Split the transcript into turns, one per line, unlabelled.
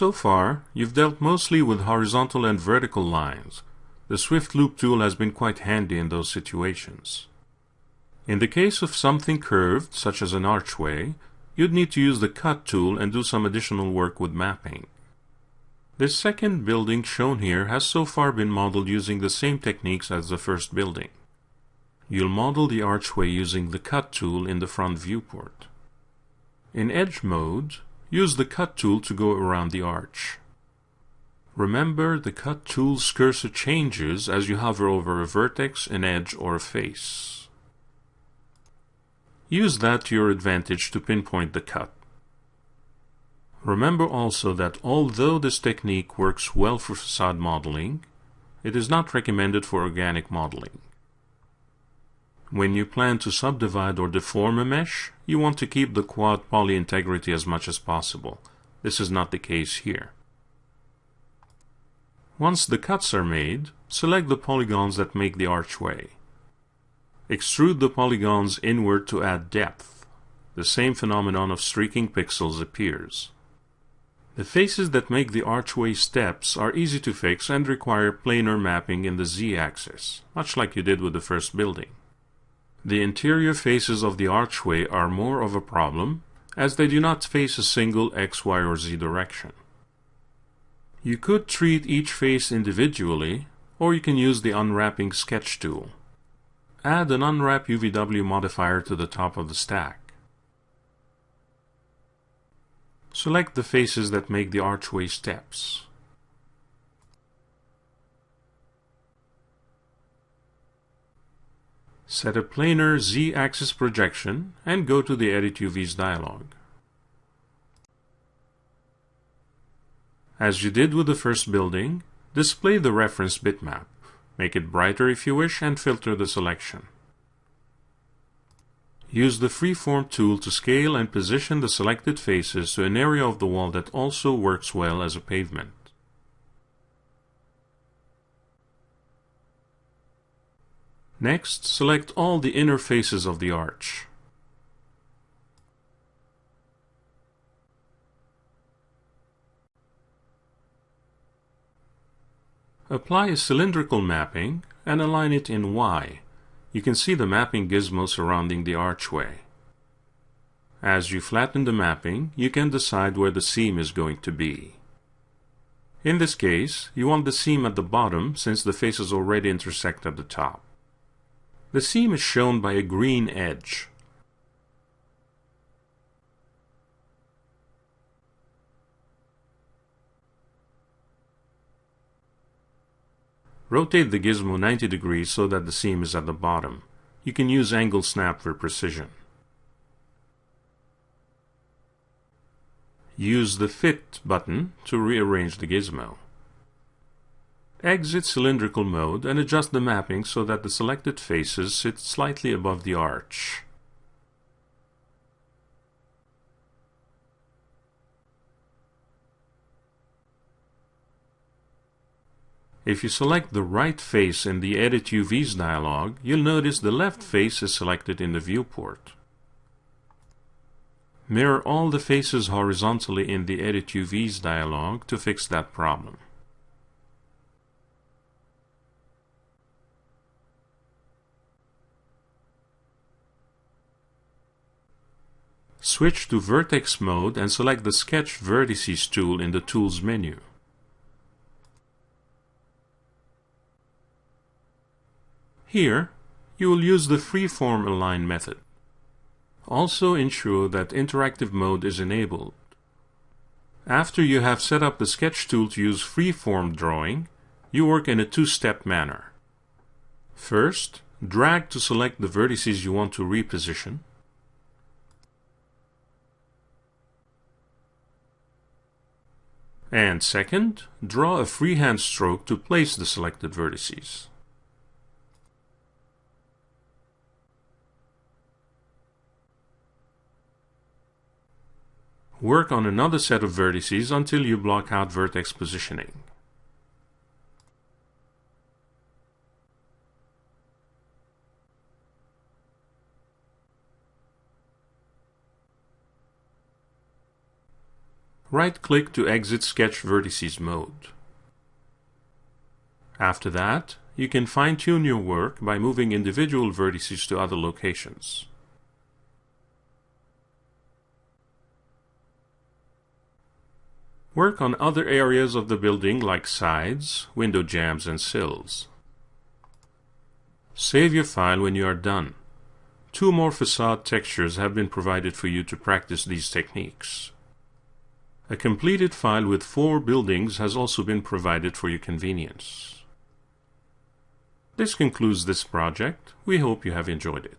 So far, you've dealt mostly with horizontal and vertical lines. The Swift Loop tool has been quite handy in those situations. In the case of something curved, such as an archway, you'd need to use the Cut tool and do some additional work with mapping. This second building shown here has so far been modeled using the same techniques as the first building. You'll model the archway using the Cut tool in the front viewport. In Edge mode, use the Cut tool to go around the arch. Remember, the Cut tool's cursor changes as you hover over a vertex, an edge, or a face. Use that to your advantage to pinpoint the cut. Remember also that although this technique works well for facade modeling, it is not recommended for organic modeling. When you plan to subdivide or deform a mesh, you want to keep the quad poly integrity as much as possible. This is not the case here. Once the cuts are made, select the polygons that make the archway. Extrude the polygons inward to add depth. The same phenomenon of streaking pixels appears. The faces that make the archway steps are easy to fix and require planar mapping in the z-axis, much like you did with the first building. The interior faces of the archway are more of a problem, as they do not face a single x, y, or z direction. You could treat each face individually, or you can use the unwrapping sketch tool. Add an unwrap UVW modifier to the top of the stack. Select the faces that make the archway steps. Set a planar z-axis projection and go to the Edit UVs dialog. As you did with the first building, display the reference bitmap. Make it brighter if you wish and filter the selection. Use the Freeform tool to scale and position the selected faces to an area of the wall that also works well as a pavement. Next, select all the inner faces of the arch. Apply a cylindrical mapping and align it in Y. You can see the mapping gizmo surrounding the archway. As you flatten the mapping, you can decide where the seam is going to be. In this case, you want the seam at the bottom since the faces already intersect at the top. The seam is shown by a green edge. Rotate the gizmo 90 degrees so that the seam is at the bottom. You can use angle snap for precision. Use the Fit button to rearrange the gizmo. Exit cylindrical mode and adjust the mapping so that the selected faces sit slightly above the arch. If you select the right face in the Edit UVs dialog, you'll notice the left face is selected in the viewport. Mirror all the faces horizontally in the Edit UVs dialog to fix that problem. Switch to Vertex mode and select the Sketch Vertices tool in the Tools menu. Here, you will use the freeform align method. Also ensure that interactive mode is enabled. After you have set up the sketch tool to use freeform drawing, you work in a two-step manner. First, drag to select the vertices you want to reposition. And second, draw a freehand stroke to place the selected vertices. Work on another set of vertices until you block out vertex positioning. Right-click to exit Sketch Vertices mode. After that, you can fine-tune your work by moving individual vertices to other locations. Work on other areas of the building like sides, window jambs, and sills. Save your file when you are done. Two more facade textures have been provided for you to practice these techniques. A completed file with four buildings has also been provided for your convenience. This concludes this project. We hope you have enjoyed it.